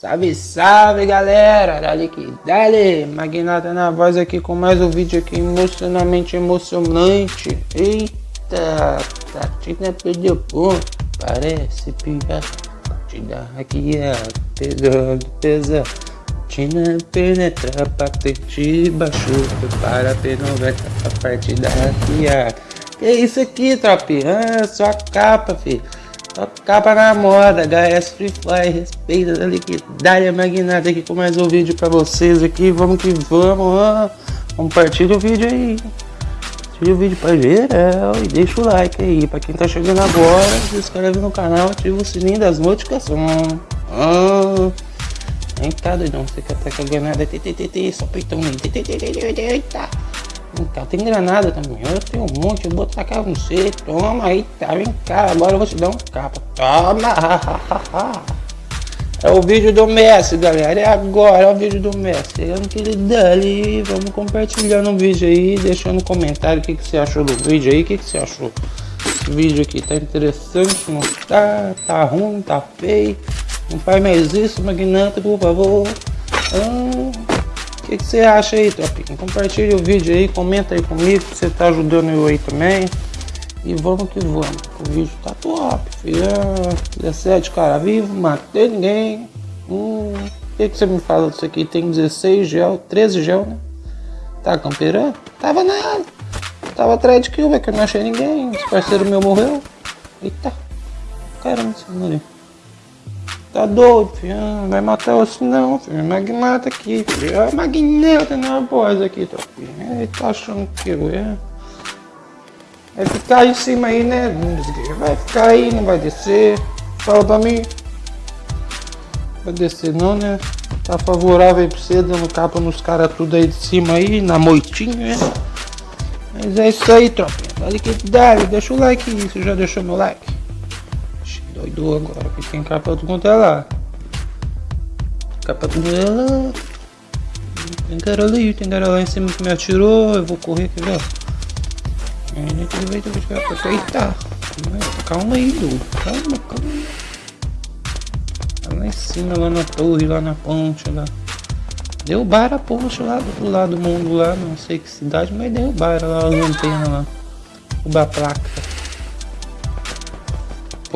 Salve, salve galera, dale que dale, Magnata na voz aqui com mais um vídeo aqui emocionalmente emocionante. Eita, Tatina perdeu ponto, parece pior Tina aqui é pesando, pesando Tina penetra, patente baixou Prepara P90 pra partida hackear Que isso aqui, tropinha? Ah, só capa, filho Capa na moda, HS Free Fly, respeita da liquidez magnata aqui com mais um vídeo pra vocês aqui, vamos que vamos, ó. compartilha o vídeo aí, compartilha o vídeo pra geral e deixa o like aí, pra quem tá chegando agora, se inscreve no canal, ativa o sininho das notificações, oh. Vem cá doidão, quer tá com a granada, só peitão eita. Tem granada também. Eu tenho um monte, eu vou tacar você. Toma aí, tá, vem cá. Agora eu vou te dar um capa. Toma! É o vídeo do Messi, galera. É agora, é o vídeo do Messi. É que ele dali. Vamos compartilhando o vídeo aí, deixando no comentário o que, que você achou do vídeo aí. O que, que você achou? Esse vídeo aqui tá interessante, não tá? Tá ruim, tá feio. Não faz mais isso, magnata, por favor. Ah que, que você acha aí, tropinha? Compartilha o vídeo aí, comenta aí comigo, que você tá ajudando eu aí também. E vamos que vamos. O vídeo tá top, filho. 17 cara vivo, matei ninguém. Hum, o que, que você me fala disso aqui? Tem 16 gel, 13 gel, né? Tá camperando? Tava nada. Tava atrás de kill, que eu não achei ninguém. Esse parceiro meu morreu. Eita. Caramba, esse ali. Tá doido, ah, vai matar você não, filho. Magnata aqui, filho. Olha Magnata na voz aqui, tua filho. Ele tá achando que eu é. Vai ficar aí em cima aí, né? Vai ficar aí, não vai descer. Fala pra mim. Vai descer não, né? Tá favorável aí pra você, dando capa nos caras tudo aí de cima aí, na moitinha, né? Mas é isso aí, tropinha. Dale que dale, deixa o like aí, você já deixou meu like? Doido agora, porque tem capa do quanto é lá. Capa do quanto é lá. Tem cara ali, tem cara lá em cima que me atirou. Eu vou correr aqui, ó. Eita! Calma aí, Dudu. Calma, calma. Tá lá em cima, lá na torre, lá na ponte, lá. Derrubaram a ponte lá do lado do mundo lá, não sei que cidade, mas derrubaram lá a lanterna lá. Derrubar a placa.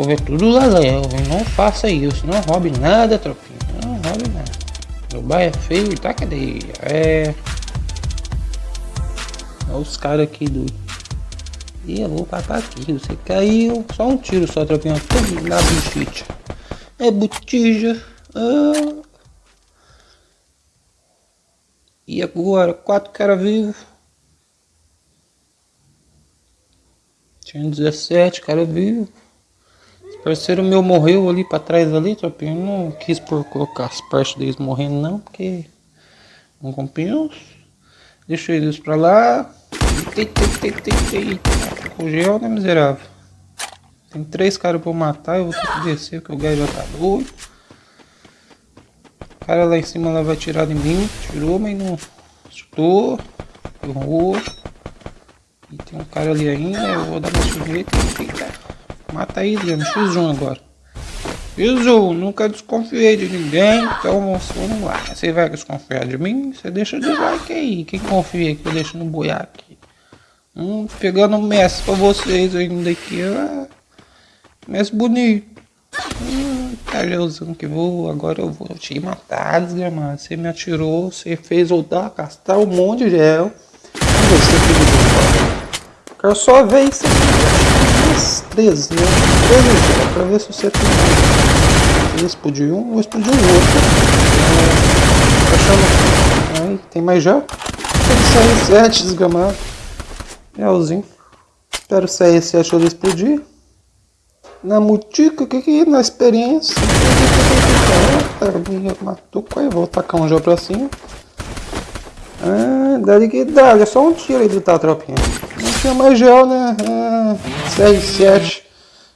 É tudo laléu, não faça isso, não roube nada, tropinha, não roube nada. Dubai é feio e tá cadeia, é... Olha os caras aqui do... E eu vou papar aqui, você caiu, só um tiro só, tropinha, tudo na buchite. É botija, ah. E agora, quatro caras vivos. Tinha 17 caras vivos. Parceiro meu morreu ali pra trás ali, tropinho. Não quis por colocar as partes deles morrendo não, porque não compensa. Deixa eles pra lá. O gel, né, miserável? Tem três caras pra eu matar, eu vou ter que descer, porque o gás já tá doido. O cara lá em cima lá vai tirar de mim. Tirou, mas não chutou. Errou. E tem um cara ali ainda, eu vou dar uma sujeita. Mata aí, Adriano. X1 agora. X1, nunca desconfiei de ninguém, então vamos lá. Você vai desconfiar de mim? Você deixa de like aí. Quem confia que eu deixo no boiaque? Hum, pegando um Messi pra vocês ainda aqui. Ah, Messi bonito. Hum, tá gelzão que vou. Agora eu vou te matar, desgramado. Você me atirou, você fez eu dar, gastar um monte de gel. Você que Quero só ver isso aqui. 13, né? 13 para ver se você tem. Ele explodiu um, ou explodiu o outro. É, Aí, tem mais já? Tem CR7 desgamado. Realzinho. Espero o CR7 ele explodir. Na mutica, o que que é? Na experiência. Matou, aí vou tacar um já pra cima. Ah, dali que dá, é só um tiro aí do tá, tropinha. Não tinha mais gel, né? Ah, CR7.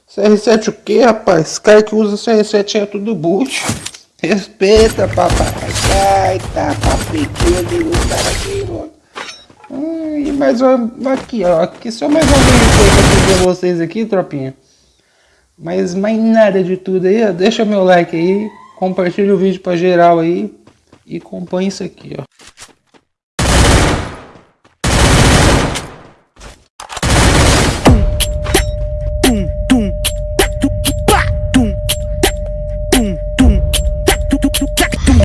CR7 o que, rapaz? Esse cara que usa CR7 é tudo boot. Respeita, papai. Ai, tá papiquinho do cara aqui, mano. Hum, e mais um aqui, ó. Aqui só mais uma vez pra vocês aqui, tropinha. Mas mais nada de tudo aí, ó. Deixa meu like aí. compartilha o vídeo pra geral aí e acompanha isso aqui, ó.